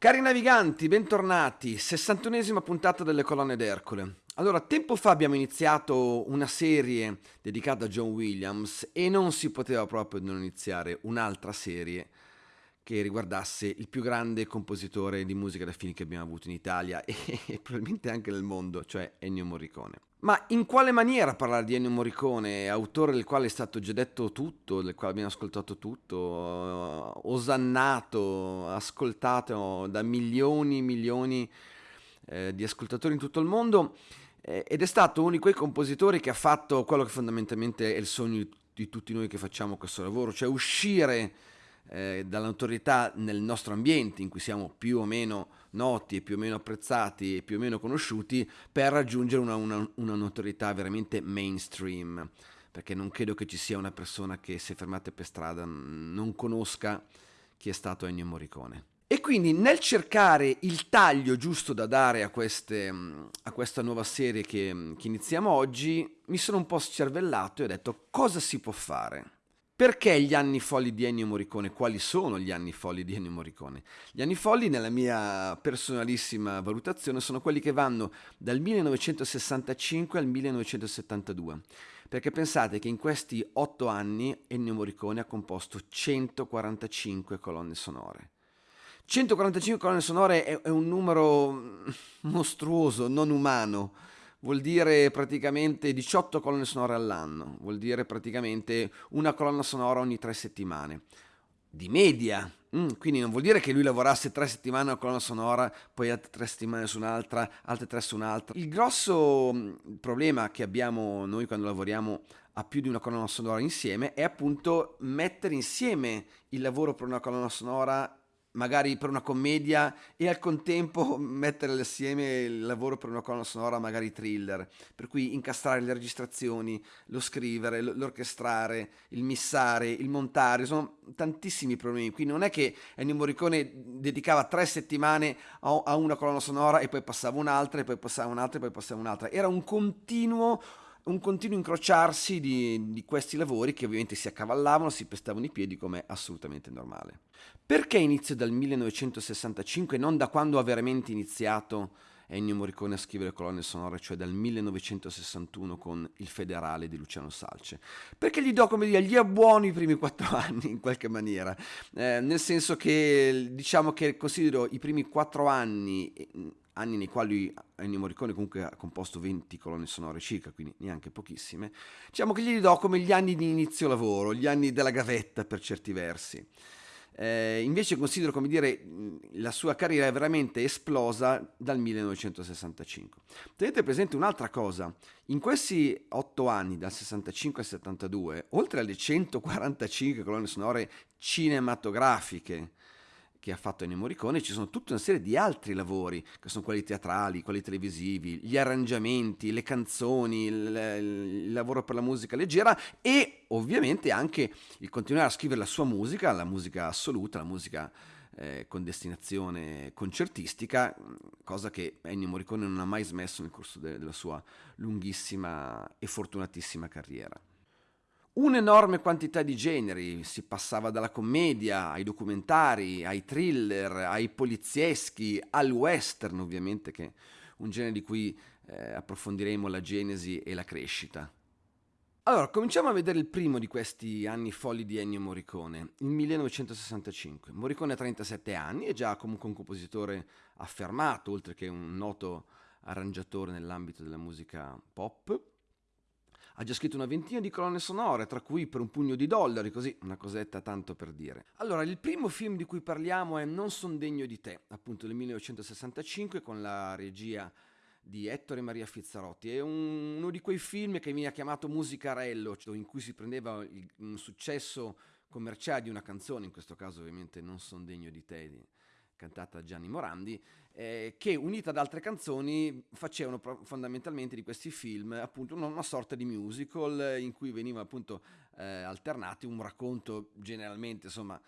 Cari naviganti, bentornati, 61esima puntata delle colonne d'Ercole. Allora, tempo fa abbiamo iniziato una serie dedicata a John Williams e non si poteva proprio non iniziare un'altra serie che riguardasse il più grande compositore di musica da film che abbiamo avuto in Italia e, e probabilmente anche nel mondo, cioè Ennio Morricone. Ma in quale maniera parlare di Ennio Morricone, autore del quale è stato già detto tutto, del quale abbiamo ascoltato tutto, osannato, ascoltato da milioni e milioni eh, di ascoltatori in tutto il mondo eh, ed è stato uno di quei compositori che ha fatto quello che fondamentalmente è il sogno di tutti noi che facciamo questo lavoro, cioè uscire eh, dall'autorità nel nostro ambiente in cui siamo più o meno noti e più o meno apprezzati e più o meno conosciuti per raggiungere una, una, una notorietà veramente mainstream perché non credo che ci sia una persona che se fermate per strada non conosca chi è stato Ennio Morricone. E quindi nel cercare il taglio giusto da dare a, queste, a questa nuova serie che, che iniziamo oggi, mi sono un po' scervellato e ho detto cosa si può fare? Perché gli anni folli di Ennio Morricone? Quali sono gli anni folli di Ennio Morricone? Gli anni folli, nella mia personalissima valutazione, sono quelli che vanno dal 1965 al 1972. Perché pensate che in questi otto anni Ennio Morricone ha composto 145 colonne sonore. 145 colonne sonore è, è un numero mostruoso, non umano vuol dire praticamente 18 colonne sonore all'anno, vuol dire praticamente una colonna sonora ogni tre settimane. Di media, mm, quindi non vuol dire che lui lavorasse tre settimane a una colonna sonora, poi altre tre settimane su un'altra, altre tre su un'altra. Il grosso mm, problema che abbiamo noi quando lavoriamo a più di una colonna sonora insieme è appunto mettere insieme il lavoro per una colonna sonora magari per una commedia e al contempo mettere assieme il lavoro per una colonna sonora magari thriller, per cui incastrare le registrazioni, lo scrivere, l'orchestrare, il missare, il montare, sono tantissimi problemi, qui non è che Ennio Morricone dedicava tre settimane a una colonna sonora e poi passava un'altra e poi passava un'altra e poi passava un'altra, era un continuo un continuo incrociarsi di, di, questi lavori che ovviamente si accavallavano, si pestavano i piedi come assolutamente normale. Perché inizio dal 1965 non da quando ha veramente iniziato Ennio Morricone a scrivere colonne sonore, cioè dal 1961 con Il Federale di Luciano Salce. Perché gli do, come dire, gli abbuono i primi quattro anni in qualche maniera, eh, nel senso che diciamo che considero i primi quattro anni anni nei quali Ennio Morricone comunque ha composto 20 colonne sonore circa, quindi neanche pochissime, diciamo che gli do come gli anni di inizio lavoro, gli anni della gavetta per certi versi. Eh, invece considero, come dire, la sua carriera è veramente esplosa dal 1965. Tenete presente un'altra cosa, in questi otto anni, dal 65 al 72, oltre alle 145 colonne sonore cinematografiche, che ha fatto Ennio Morricone, ci sono tutta una serie di altri lavori, che sono quelli teatrali, quelli televisivi, gli arrangiamenti, le canzoni, il, il, lavoro per la musica leggera e ovviamente anche il continuare a scrivere la sua musica, la musica assoluta, la musica eh, con destinazione concertistica, cosa che Ennio Morricone non ha mai smesso nel corso de- della sua lunghissima e fortunatissima carriera un'enorme quantità di generi, si passava dalla commedia ai documentari, ai thriller, ai polizieschi, al western ovviamente, che è un genere di cui eh, approfondiremo la genesi e la crescita. Allora, cominciamo a vedere il primo di questi anni folli di Ennio Morricone, il 1965. Morricone ha 37 anni, è già comunque un compositore affermato, oltre che un noto arrangiatore nell'ambito della musica pop ha già scritto una ventina di colonne sonore, tra cui per un pugno di dollari, così una cosetta tanto per dire. Allora, il primo film di cui parliamo è Non son degno di te, appunto del 1965 con la regia di Ettore Maria Fizzarotti. È un, uno di quei film che viene chiamato musicarello, cioè in cui si prendeva il, un successo commerciale di una canzone, in questo caso ovviamente Non son degno di te, cantata da Gianni Morandi, eh, che unita ad altre canzoni facevano pro- fondamentalmente di questi film appunto una, sorta di musical in cui veniva appunto eh, alternati un racconto generalmente insomma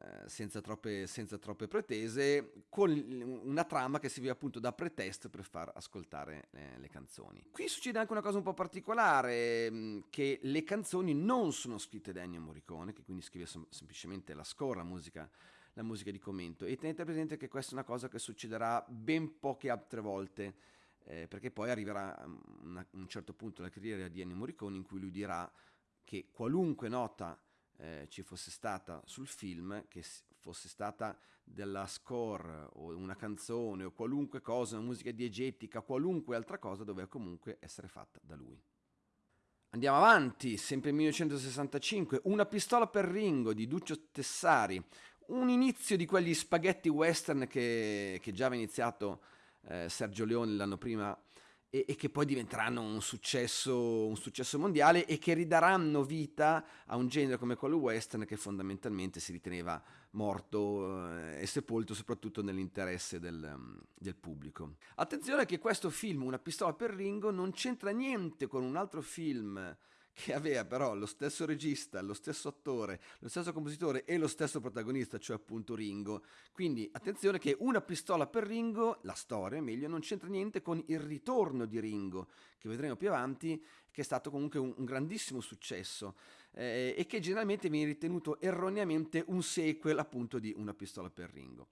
eh, senza, troppe, senza troppe pretese, con una trama che serviva appunto da pretesto per far ascoltare eh, le canzoni. Qui succede anche una cosa un po' particolare, mm, che le canzoni non sono scritte da Ennio Morricone, che quindi scrive sem- semplicemente la score, la musica la musica di commento. E tenete presente che questa è una cosa che succederà ben poche altre volte, eh, perché poi arriverà a un certo punto della carriera di Ennio Morricone in cui lui dirà che qualunque nota eh, ci fosse stata sul film, che fosse stata della score o una canzone o qualunque cosa, una musica diegetica, qualunque altra cosa, doveva comunque essere fatta da lui. Andiamo avanti, sempre 1965, Una pistola per Ringo di Duccio Tessari, un inizio di quegli spaghetti western che, che già aveva iniziato eh, Sergio Leone l'anno prima e, e, che poi diventeranno un successo, un successo mondiale e che ridaranno vita a un genere come quello western che fondamentalmente si riteneva morto eh, e sepolto soprattutto nell'interesse del, mm, del, pubblico. Attenzione che questo film, Una pistola per Ringo, non c'entra niente con un altro film che aveva però lo stesso regista, lo stesso attore, lo stesso compositore e lo stesso protagonista, cioè appunto Ringo. Quindi attenzione che una pistola per Ringo, la storia meglio, non c'entra niente con il ritorno di Ringo, che vedremo più avanti, che è stato comunque un, un grandissimo successo eh, e che generalmente viene ritenuto erroneamente un sequel appunto di Una pistola per Ringo.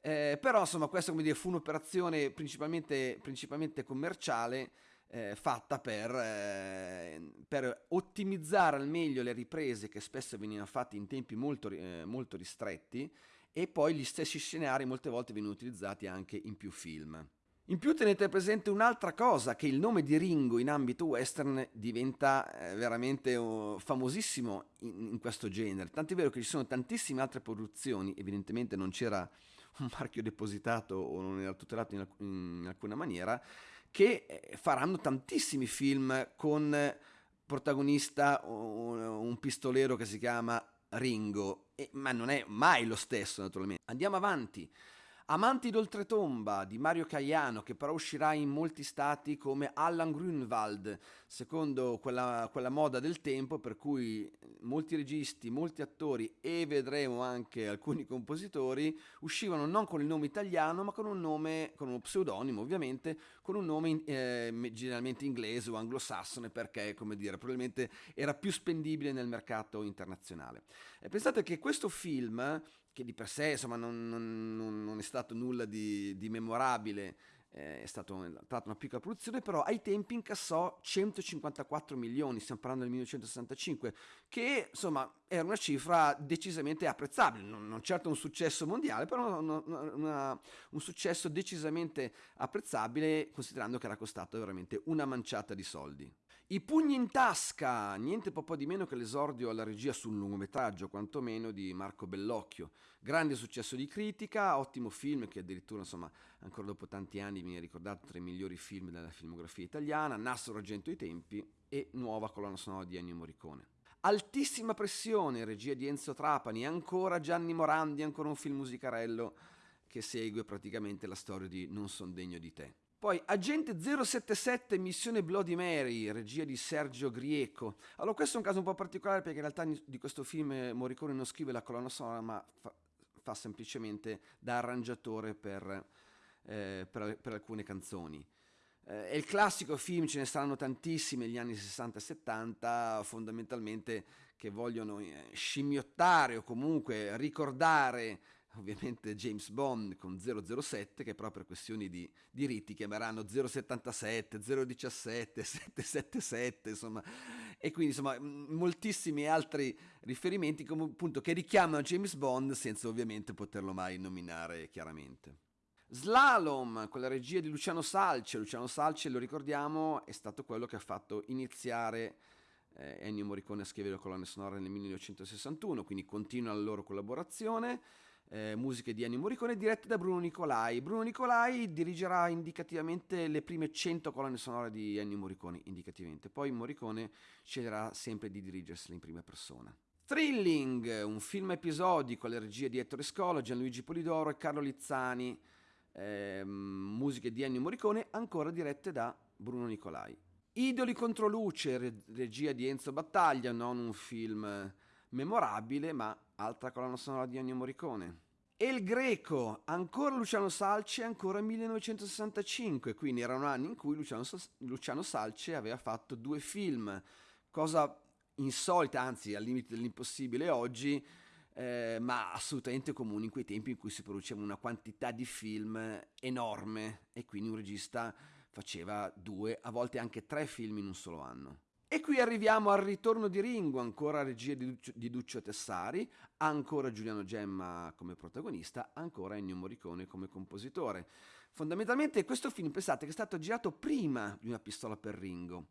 Eh, però insomma questa come dire, fu un'operazione principalmente, principalmente commerciale eh, fatta per, eh, per, ottimizzare al meglio le riprese che spesso venivano fatte in tempi molto, eh, molto ristretti e poi gli stessi scenari molte volte venivano utilizzati anche in più film. In più tenete presente un'altra cosa, che il nome di Ringo in ambito western diventa eh, veramente uh, famosissimo in, questo genere, tant'è vero che ci sono tantissime altre produzioni, evidentemente non c'era un marchio depositato o non era tutelato in alcuna maniera, che eh, faranno tantissimi film con protagonista un, pistolero che si chiama Ringo, ma non è mai lo stesso naturalmente. Andiamo avanti. Amanti d'oltretomba di Mario Caiano, che però uscirà in molti stati come Allan Grunwald, secondo quella, quella, moda del tempo, per cui molti registi, molti attori e vedremo anche alcuni compositori uscivano non con il nome italiano, ma con un nome, con uno pseudonimo ovviamente, con un nome eh, generalmente inglese o anglosassone, perché, come dire, probabilmente era più spendibile nel mercato internazionale. E pensate che questo film che di per sé insomma, non, non, non, è stato nulla di, di memorabile, eh, è stata una piccola produzione, però ai tempi incassò 154 milioni, stiamo parlando del 1965, che insomma era una cifra decisamente apprezzabile, non, non certo un successo mondiale, però una, una, un successo decisamente apprezzabile considerando che era costato veramente una manciata di soldi. I pugni in tasca, niente po' di meno che l'esordio alla regia sul lungometraggio, quantomeno di Marco Bellocchio. Grande successo di critica, ottimo film che addirittura, insomma, ancora dopo tanti anni viene ricordato tra i migliori film della filmografia italiana, Nastro Argento ai tempi e nuova colonna sonora di Ennio Morricone. Altissima pressione, regia di Enzo Trapani, ancora Gianni Morandi, ancora un film musicarello che segue praticamente la storia di Non son degno di te. Poi Agente 077 Missione Bloody Mary, regia di Sergio Grieco. Allora questo è un caso un po' particolare perché in realtà di questo film eh, Morricone non scrive la colonna sonora ma fa, fa semplicemente da arrangiatore per, eh, per, per alcune canzoni. Eh, è il classico film, ce ne saranno tantissimi negli anni 60 e 70, fondamentalmente che vogliono eh, scimmiottare o comunque ricordare ovviamente James Bond con 007 che però per questioni di diritti chiameranno 077, 017, 777 insomma e quindi insomma moltissimi altri riferimenti come appunto che richiamano James Bond senza ovviamente poterlo mai nominare chiaramente. Slalom, con la regia di Luciano Salce. Luciano Salce, lo ricordiamo, è stato quello che ha fatto iniziare eh, Ennio Morricone a scrivere le colonne sonore nel 1961, quindi continua la loro collaborazione eh, musiche di Ennio Morricone dirette da Bruno Nicolai. Bruno Nicolai dirigerà indicativamente le prime 100 colonne sonore di Ennio Morricone, indicativamente. Poi Morricone sceglierà sempre di dirigersele in prima persona. Thrilling, un film episodico alle regie di Ettore Scola, Gianluigi Polidoro e Carlo Lizzani, eh, musiche di Ennio Morricone, ancora dirette da Bruno Nicolai. Idoli contro luce, regia di Enzo Battaglia, non un film memorabile, ma altra colonna sonora di Ennio Morricone. E il Greco, ancora Luciano Salce, ancora 1965, quindi erano anni in cui Luciano, Luciano Salce aveva fatto due film, cosa insolita, anzi al limite dell'impossibile oggi, eh, ma assolutamente comuni in quei tempi in cui si produceva una quantità di film enorme e quindi un regista faceva due, a volte anche tre film in un solo anno. E qui arriviamo al ritorno di Ringo, ancora regia di Duccio, di Duccio Tessari, ancora Giuliano Gemma come protagonista, ancora Ennio Morricone come compositore. Fondamentalmente questo film, pensate, che è stato girato prima di Una pistola per Ringo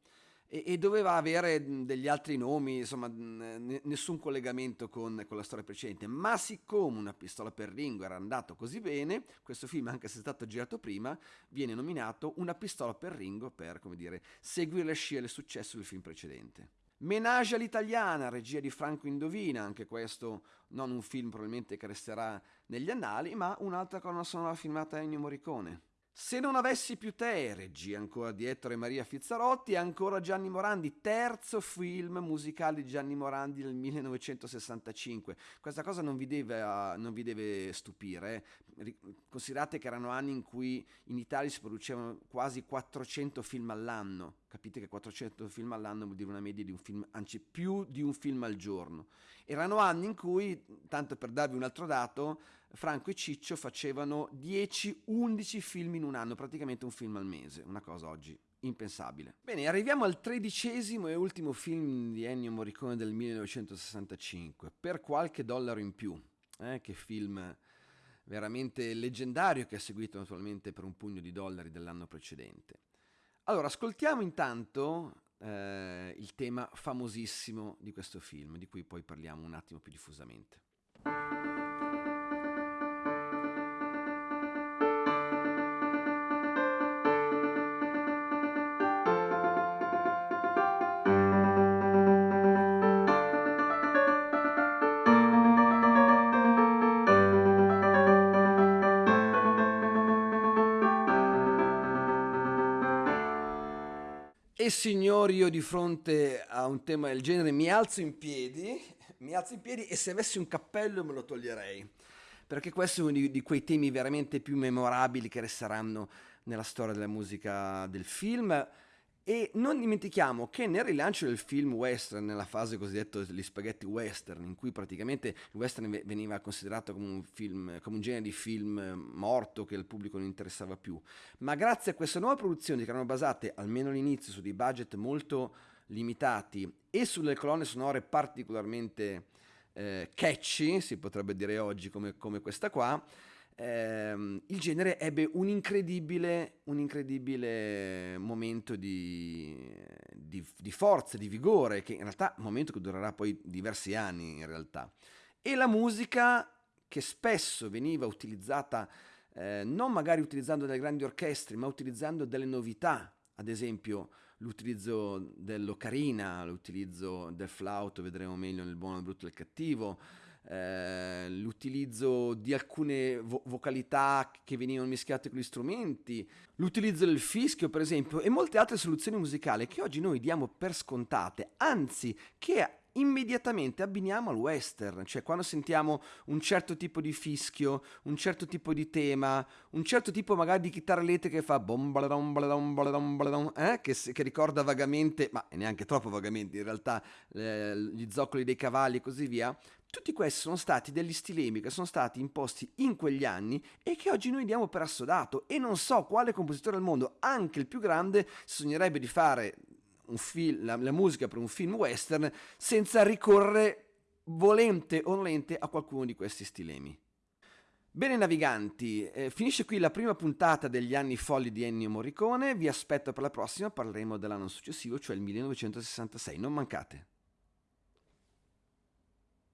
e, e, doveva avere degli altri nomi, insomma, n- nessun collegamento con, con, la storia precedente. Ma siccome una pistola per Ringo era andato così bene, questo film, anche se è stato girato prima, viene nominato Una pistola per Ringo per, come dire, seguire le scie del successo del film precedente. Menage all'italiana, regia di Franco Indovina, anche questo non un film probabilmente che resterà negli annali, ma un'altra colonna sonora filmata Ennio Morricone. Se non avessi più te, regia ancora di Ettore Maria Fizzarotti ancora Gianni Morandi, terzo film musicale di Gianni Morandi nel 1965. Questa cosa non vi deve, uh, non vi deve stupire, eh. considerate che erano anni in cui in Italia si producevano quasi 400 film all'anno Capite che 400 film all'anno vuol dire una media di un film, anzi più di un film al giorno. Erano anni in cui, tanto per darvi un altro dato, Franco e Ciccio facevano 10-11 film in un anno, praticamente un film al mese, una cosa oggi impensabile. Bene, arriviamo al tredicesimo e ultimo film di Ennio Morricone del 1965, per qualche dollaro in più. Eh, che film veramente leggendario che ha seguito naturalmente per un pugno di dollari dell'anno precedente. Allora, ascoltiamo intanto eh, il tema famosissimo di questo film, di cui poi parliamo un attimo più diffusamente. Signori, io di fronte a un tema del genere mi alzo in piedi, mi alzo in piedi e se avessi un cappello me lo toglierei, perché questo è uno di, di quei temi veramente più memorabili che resteranno nella storia della musica del film e non dimentichiamo che nel rilancio del film western, nella fase cosiddetta degli spaghetti western, in cui praticamente il western veniva considerato come un, film, come un genere di film morto che al pubblico non interessava più, ma grazie a queste nuove produzioni che erano basate, almeno all'inizio, su dei budget molto limitati e sulle colonne sonore particolarmente eh, catchy, si potrebbe dire oggi come, come questa qua, ehm, il genere ebbe un incredibile, un incredibile momento di, di, di, forza, di vigore, che in realtà è un momento che durerà poi diversi anni in realtà. E la musica che spesso veniva utilizzata, eh, non magari utilizzando delle grandi orchestre, ma utilizzando delle novità, ad esempio l'utilizzo dell'ocarina, l'utilizzo del flauto, vedremo meglio nel buono, il brutto e il cattivo, eh, l'utilizzo di alcune vo- vocalità che venivano mischiate con gli strumenti, l'utilizzo del fischio per esempio e molte altre soluzioni musicali che oggi noi diamo per scontate, anzi che immediatamente abbiniamo al western, cioè quando sentiamo un certo tipo di fischio, un certo tipo di tema, un certo tipo magari di chitarra elettrica che fa bom baladom baladom baladom baladom, eh? che, che, ricorda vagamente, ma neanche troppo vagamente in realtà, eh, gli zoccoli dei cavalli e così via, tutti questi sono stati degli stilemi che sono stati imposti in quegli anni e che oggi noi diamo per assodato e non so quale compositore al mondo, anche il più grande, sognerebbe di fare film, la, la musica per un film western senza ricorrere volente o nolente a qualcuno di questi stilemi. Bene naviganti, eh, finisce qui la prima puntata degli anni folli di Ennio Morricone, vi aspetto per la prossima, parleremo dell'anno successivo, cioè il 1966, non mancate.